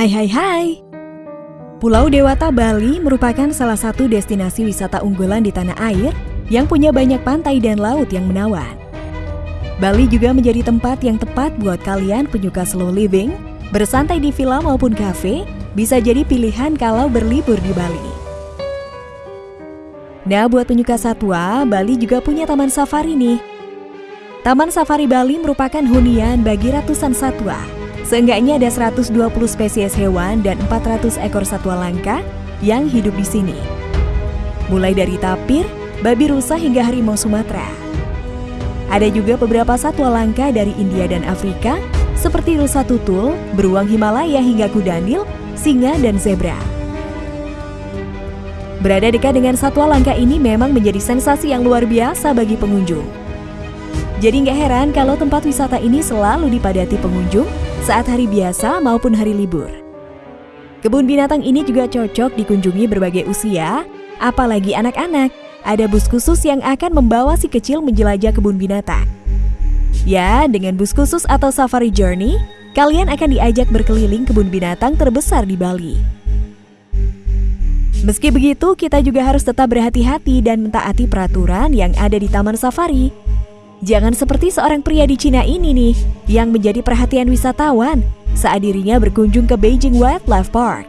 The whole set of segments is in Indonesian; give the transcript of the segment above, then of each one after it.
Hai hai hai. Pulau Dewata Bali merupakan salah satu destinasi wisata unggulan di tanah air yang punya banyak pantai dan laut yang menawan. Bali juga menjadi tempat yang tepat buat kalian penyuka slow living, bersantai di villa maupun kafe, bisa jadi pilihan kalau berlibur di Bali. Nah, buat penyuka satwa, Bali juga punya taman safari nih. Taman Safari Bali merupakan hunian bagi ratusan satwa Seenggaknya ada 120 spesies hewan dan 400 ekor satwa langka yang hidup di sini. Mulai dari tapir, babi rusa hingga harimau Sumatera. Ada juga beberapa satwa langka dari India dan Afrika seperti rusa tutul, beruang Himalaya hingga kudanil, singa, dan zebra. Berada dekat dengan satwa langka ini memang menjadi sensasi yang luar biasa bagi pengunjung. Jadi nggak heran kalau tempat wisata ini selalu dipadati pengunjung saat hari biasa maupun hari libur. Kebun binatang ini juga cocok dikunjungi berbagai usia, apalagi anak-anak. Ada bus khusus yang akan membawa si kecil menjelajah kebun binatang. Ya, dengan bus khusus atau safari journey, kalian akan diajak berkeliling kebun binatang terbesar di Bali. Meski begitu, kita juga harus tetap berhati-hati dan mentaati peraturan yang ada di taman safari Jangan seperti seorang pria di Cina ini nih, yang menjadi perhatian wisatawan saat dirinya berkunjung ke Beijing Wildlife Park.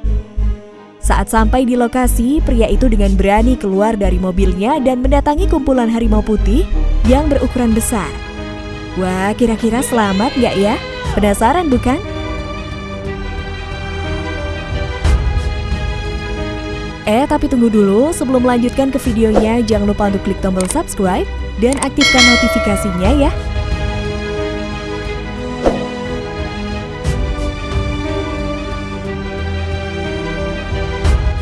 Saat sampai di lokasi, pria itu dengan berani keluar dari mobilnya dan mendatangi kumpulan harimau putih yang berukuran besar. Wah, kira-kira selamat nggak ya? Penasaran bukan? Eh, tapi tunggu dulu, sebelum melanjutkan ke videonya, jangan lupa untuk klik tombol subscribe dan aktifkan notifikasinya ya.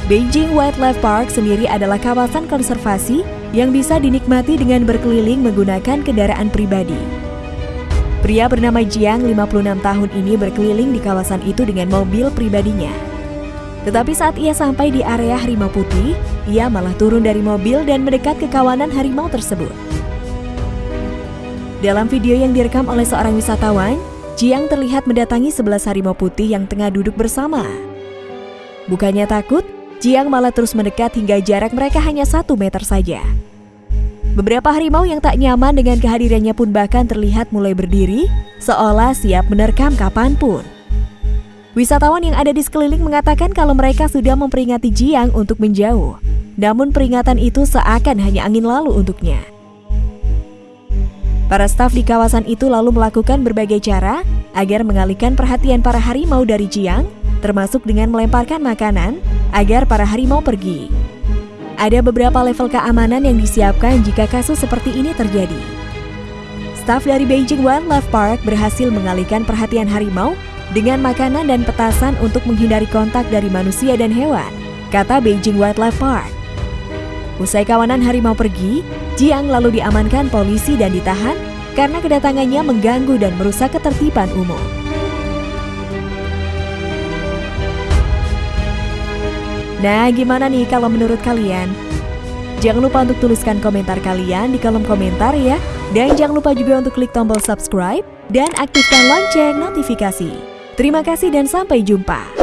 Beijing Wildlife Park sendiri adalah kawasan konservasi yang bisa dinikmati dengan berkeliling menggunakan kendaraan pribadi. Pria bernama Jiang, 56 tahun ini berkeliling di kawasan itu dengan mobil pribadinya. Tetapi saat ia sampai di area harimau putih, ia malah turun dari mobil dan mendekat ke kawanan harimau tersebut. Dalam video yang direkam oleh seorang wisatawan, Jiang terlihat mendatangi sebelas harimau putih yang tengah duduk bersama. Bukannya takut, Jiang malah terus mendekat hingga jarak mereka hanya satu meter saja. Beberapa harimau yang tak nyaman dengan kehadirannya pun bahkan terlihat mulai berdiri, seolah siap menerkam kapan pun. Wisatawan yang ada di sekeliling mengatakan kalau mereka sudah memperingati Jiang untuk menjauh. Namun peringatan itu seakan hanya angin lalu untuknya. Para staf di kawasan itu lalu melakukan berbagai cara agar mengalihkan perhatian para harimau dari Jiang, termasuk dengan melemparkan makanan agar para harimau pergi. Ada beberapa level keamanan yang disiapkan jika kasus seperti ini terjadi. Staf dari Beijing Wildlife Park berhasil mengalihkan perhatian harimau dengan makanan dan petasan untuk menghindari kontak dari manusia dan hewan, kata Beijing Wildlife Park. Usai kawanan harimau pergi, Jiang lalu diamankan polisi dan ditahan karena kedatangannya mengganggu dan merusak ketertiban umum. Nah, gimana nih kalau menurut kalian? Jangan lupa untuk tuliskan komentar kalian di kolom komentar ya. Dan jangan lupa juga untuk klik tombol subscribe dan aktifkan lonceng notifikasi. Terima kasih dan sampai jumpa.